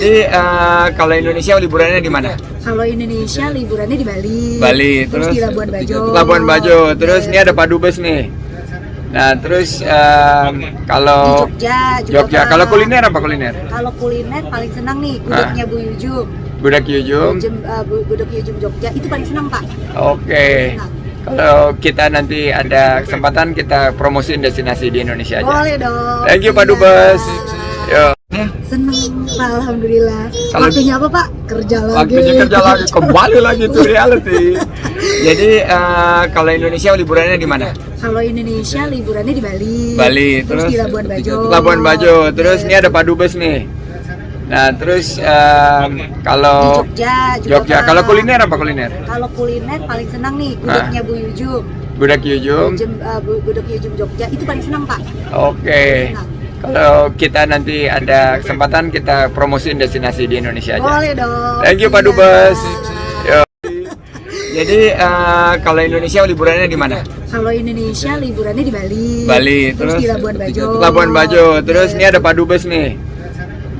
Jadi eh, kalau Indonesia liburannya di mana? Kalau Indonesia liburannya di Bali. Bali, terus, di Labuan Bajo. Labuan Bajo. Terus ini ada Padu Bus nih. Nah, terus di kalau Jogja, Jogja, Pak. kalau kuliner apa kuliner? Kalau kuliner paling senang nih gudegnya Bu Yujum. Budak Yujum. Uh, Bu- gudeg Yujum Jogja itu paling senang Pak. Oke. Kalau kita nanti ada kesempatan kita promosiin destinasi di Indonesia aja. Boleh dong. Thank you Pak Dubes. Yo. Seneng Pak, Alhamdulillah. Kalau- Waktunya apa Pak? Kerja lagi. Waktunya kerja lagi, kembali lagi to reality. Jadi eh, kalau Indonesia liburannya di mana? Kalau Indonesia liburannya di Bali. Bali, terus, terus di Labuan Bajo. Labuan Bajo. Terus ini ada Pak Dubes nih. Nah, terus di kalau Jogja, juga Jogja, Pak. kalau kuliner apa kuliner? Kalau kuliner paling senang nih gudegnya Bu Yujum. Budak Yujum. Jem, uh, gudeg Yujum Jogja itu paling senang Pak. Oke. Kalau kita nanti ada kesempatan kita promosiin destinasi di Indonesia aja. Boleh dong. Thank you Pak Dubes. Jadi eh, kalau Indonesia liburannya di mana? Kalau Indonesia liburannya di Bali. Bali, terus, terus di Labuan Bajo. Labuan Bajo. Terus ini ada Pak Dubes nih.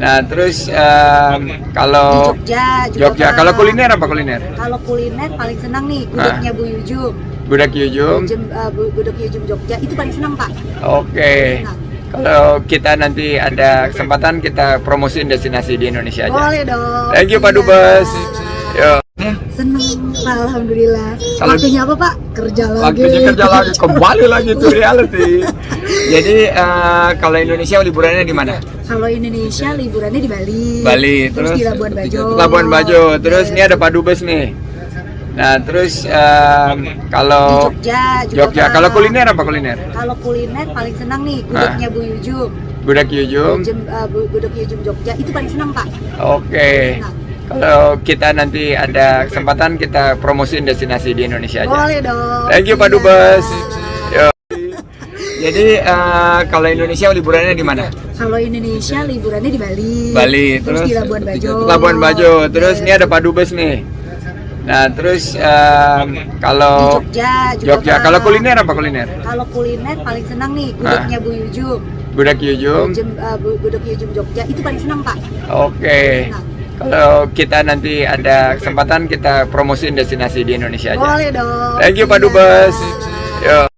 Nah, terus di kalau Jogja, juga Jogja, kalau kuliner apa kuliner? Kalau kuliner paling senang nih gudegnya Bu Yujum. Budak Yujum. Jem, uh, gudeg Yujum Jogja itu paling senang Pak. Oke. Kalau kita nanti ada kesempatan kita promosiin destinasi di Indonesia aja. Boleh dong. Thank you Pak Dubes. Yo. Seneng Pak, Alhamdulillah. Kalau- Waktunya apa Pak? Kerja lagi. Waktunya kerja lagi, kembali lagi to reality. Jadi eh, kalau Indonesia liburannya di mana? Kalau Indonesia liburannya di Bali. Bali, terus, terus di Labuan Bajo. Labuan Bajo. Terus ini ada Pak Dubes nih. Nah, terus di kalau Jogja, juga Jogja, kalau kuliner apa kuliner? Kalau kuliner paling senang nih gudegnya Bu Yujum. Budak Yujum. Uh, Bu- gudeg Yujum Jogja itu paling senang Pak. Oke. Kalau kita nanti ada kesempatan kita promosiin destinasi di Indonesia aja. Boleh dong. Thank you Pak Dubes. Jadi eh, kalau Indonesia liburannya di mana? Kalau Indonesia liburannya di Bali. Bali, terus, terus di Labuan Bajo. Labuan Bajo. Terus ini ada Pak Dubes nih. Nah, terus di kalau Jogja, juga Jogja, Pak. kalau kuliner apa kuliner? Kalau kuliner paling senang nih gudegnya Bu Yujum. Budak Yujum. Jem, uh, Bu- gudeg Yujum Jogja itu paling senang Pak. Oke. Kalau kita nanti ada kesempatan kita promosiin destinasi di Indonesia aja. Boleh dong. Thank you Pak Dubes. Yo.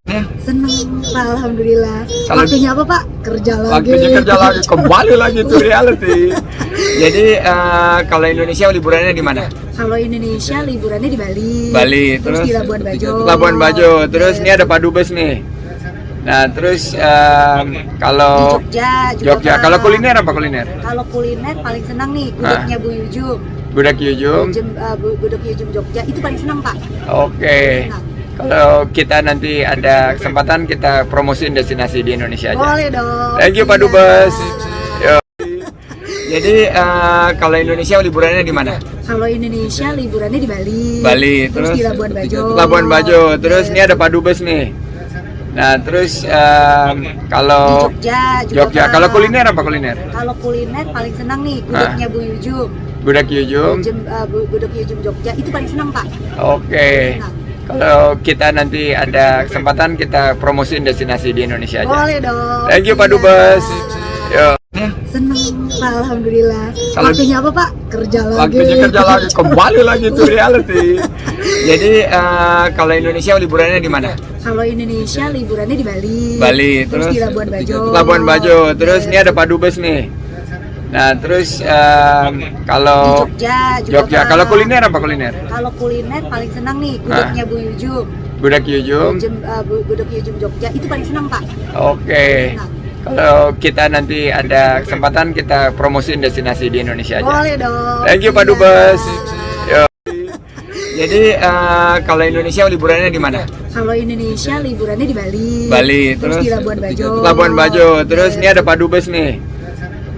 Seneng Pak, Alhamdulillah. Kalau- Waktunya apa Pak? Kerja lagi. Waktunya kerja lagi, kembali lagi to reality. Jadi eh, kalau Indonesia liburannya di mana? Kalau Indonesia liburannya di Bali. Bali, terus, terus di Labuan Bajo. Labuan Bajo. Terus ini ada Pak Dubes nih. Nah, terus di kalau Jogja, Jogja, kalau kuliner apa kuliner? Kalau kuliner paling senang nih gudegnya Bu Yujum. Budak Yujum. Uh, gudeg Yujum Jogja itu paling senang Pak. Oke. Kalau kita nanti ada kesempatan kita promosiin destinasi di Indonesia aja. Boleh dong. Thank you Pak Dubes. Yo. Jadi eh, kalau Indonesia liburannya di mana? Kalau Indonesia liburannya di Bali. Bali, terus, terus di Labuan Bajo. Labuan Bajo. Terus ini ada Pak Dubes nih. Nah, terus di kalau Jogja, juga Jogja, Pak. kalau kuliner apa kuliner? Kalau kuliner paling senang nih gudegnya Bu Yujum. Budak Yujum. Uh, Bu- gudeg Yujum Jogja itu paling senang Pak. Oke. Kalau kita nanti ada kesempatan kita promosiin destinasi di Indonesia aja. Boleh dong. Thank you Pak Dubes. Yo. Seneng Pak, Alhamdulillah. Kalau- Waktunya apa Pak? Kerja lagi. Waktunya kerja lagi, kembali lagi to reality. Jadi eh, kalau Indonesia liburannya di mana? Kalau Indonesia liburannya di Bali. Bali, terus, terus di Labuan Bajo. Labuan Bajo. Terus ini ada Pak Dubes nih. Nah, terus di kalau Jogja, juga Jogja, kalau kuliner apa kuliner? Kalau kuliner paling senang nih gudegnya Bu Yujum. Budak Yujum. Jem, uh, gudeg Yujum Jogja itu paling senang Pak. Oke. Kalau kita nanti ada kesempatan kita promosiin destinasi di Indonesia aja. Boleh dong. Thank you Pak Dubes. Yo. Jadi eh, kalau Indonesia liburannya di mana? Kalau Indonesia liburannya di Bali. Bali, terus, terus di Labuan Bajo. Labuan Bajo. Terus ini ada Pak Dubes nih.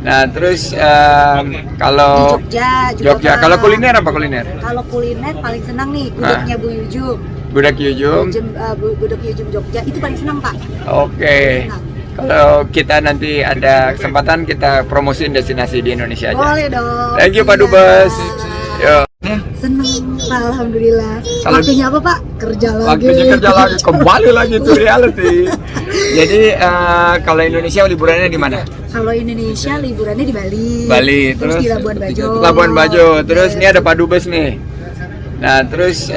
Nah, terus di kalau Jogja, juga Jogja, Pak. kalau kuliner apa kuliner? Kalau kuliner paling senang nih gudegnya Bu Yujum. Budak Yujum. Jem, uh, Bu- gudeg Yujum Jogja itu paling senang Pak. Oke. Kalau kita nanti ada kesempatan kita promosiin destinasi di Indonesia aja. Boleh dong. Thank you Pak Dubes. Yo. Seneng Pak, Alhamdulillah. Kalau- Waktunya apa Pak? Kerja lagi. Waktunya kerja lagi, kembali lagi to reality. Jadi eh, kalau Indonesia liburannya di mana? Kalau Indonesia liburannya di Bali. Bali, terus, di Labuan Bajo. Labuan Bajo. Terus ini ada Padu Bus nih. Nah, terus Di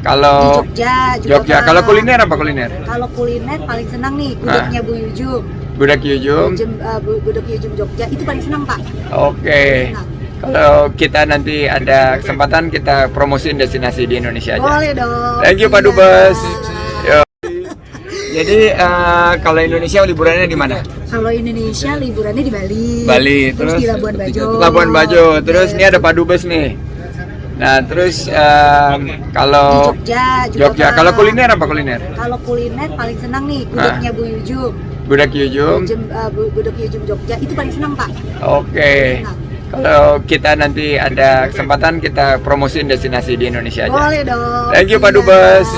kalau Jogja, juga Jogja, kalau kuliner apa kuliner? Kalau kuliner paling senang nih gudegnya Bu Yujum. Budak Yujum. Uh, gudeg Yujum Jogja itu paling senang Pak. Oke. Kalau kita nanti ada kesempatan kita promosiin destinasi di Indonesia aja. Boleh dong. Thank you Pak. Dubes. Yo. Jadi eh, kalau Indonesia liburannya di mana? Kalau Indonesia liburannya di Bali. Bali, terus, di Labuan Bajo. Labuan Bajo. Terus ini ada Pak Dubes nih. Nah, terus di kalau Jogja, juga Jogja, Pak. kalau kuliner apa kuliner? Kalau kuliner paling senang nih gudegnya Bu Yujum. Budak Yujum. Uh, Bu- gudeg Yujum Jogja itu paling senang Pak. Oke. Kalau kita nanti ada kesempatan kita promosiin destinasi di Indonesia aja. Boleh dong. Thank you Pak. Dubes.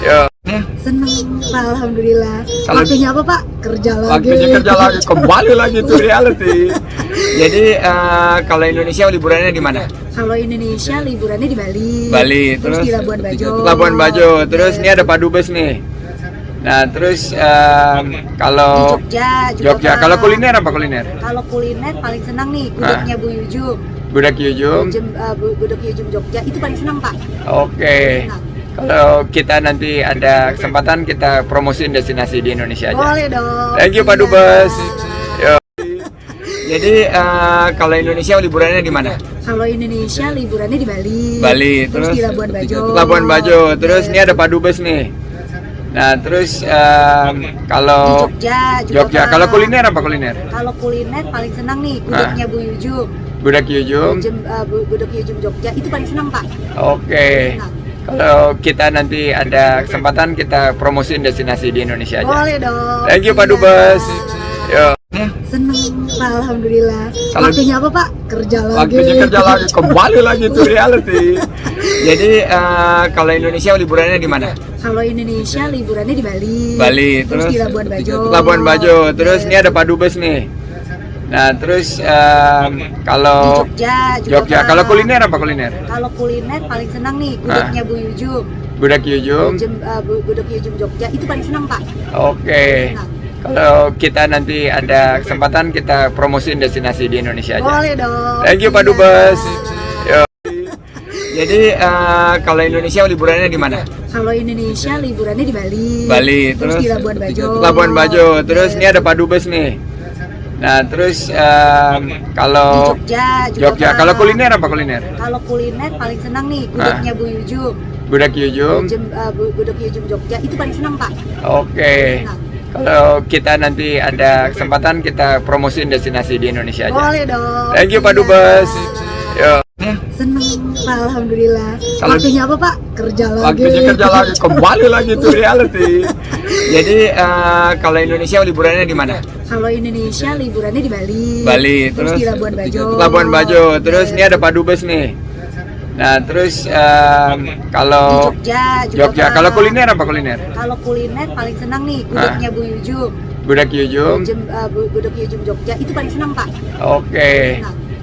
Yo. Seneng, Pak, Alhamdulillah. Kalau- Waktunya apa Pak? Kerja lagi. Waktunya kerja lagi, kembali lagi to reality. Jadi eh, kalau Indonesia liburannya di mana? Kalau Indonesia liburannya di Bali. Bali, terus, di Labuan Bajo. Labuan Bajo. Terus ini ada Pak Dubes nih. Nah, terus di kalau Jogja, juga Jogja, kalau kuliner apa kuliner? Kalau kuliner paling senang nih gudegnya Bu Yujum. Budak Yujum. Uh, Bu- gudeg Yujum Jogja itu paling senang Pak. Oke. Kalau kita nanti ada kesempatan kita promosiin destinasi di Indonesia aja. Boleh dong. Thank you Pak. Dubes. Yo. Jadi eh, kalau Indonesia liburannya di mana? Kalau Indonesia liburannya di Bali. Bali, terus, di Labuan Bajo. Labuan Bajo. Terus ini ada Pak Dubes nih. Nah, terus di kalau Jogja, juga Jogja, kalau kuliner apa kuliner? Kalau kuliner paling senang nih gudegnya Bu Yujum. Budak Yujum. Jem, uh, Bu- gudeg Yujum Jogja itu paling senang Pak. Oke. Kalau kita nanti ada kesempatan kita promosiin destinasi di Indonesia aja. Boleh dong. Thank you Pak. Dubes. Yo. Seneng, Pak, Alhamdulillah. Kalau- Waktunya apa Pak? Kerja lagi. Waktunya kerja lagi, kembali lagi to reality. Jadi eh, kalau Indonesia liburannya di mana? Kalau Indonesia liburannya di Bali. Bali, terus, di Labuan Bajo. Labuan Bajo. Terus ini ada Pak Dubes nih. Nah, terus di kalau Jogja, juga Jogja, Pak. kalau kuliner apa kuliner? Kalau kuliner paling senang nih gudegnya Bu Yujum. Budak Yujum. Jem, uh, Bu- gudeg Yujum Jogja itu paling senang Pak. Oke. Kalau kita nanti ada kesempatan kita promosiin destinasi di Indonesia aja. Boleh dong. Thank you Pak. Dubes. Jadi eh, kalau Indonesia liburannya di mana? Kalau Indonesia liburannya di Bali. Bali, terus, di Labuan Bajo. Labuan Bajo. Terus ini ada Pak Dubes nih. Nah, terus di kalau Jogja, juga Jogja, Pak. kalau kuliner apa kuliner? Kalau kuliner paling senang nih gudegnya Bu Yujum. Budak Yujum. Uh, Bu- gudeg Yujum Jogja itu paling senang Pak. Oke. Kalau kita nanti ada kesempatan kita promosiin destinasi di Indonesia aja. Boleh dong. Thank you Pak. Dubes. Yo. Seneng, Alhamdulillah. Kalau- Waktunya apa Pak? Kerja lagi. Waktunya kerja lagi, kembali lagi to reality. Jadi eh, kalau Indonesia liburannya di mana? Kalau Indonesia liburannya di Bali. Bali, terus, di Labuan Bajo. Labuan Bajo. Terus ini ada Pak Dubes nih. Nah, terus di kalau Jogja, juga Jogja, Pak. kalau kuliner apa kuliner? Kalau kuliner paling senang nih gudegnya Bu Yujum. Budak Yujum. Jem, uh, Bu- gudeg Yujum Jogja itu paling senang Pak. Oke.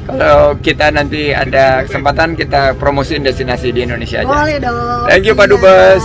Kalau kita nanti ada kesempatan kita promosiin destinasi di Indonesia aja. Boleh dong. Thank you Pak. Dubes.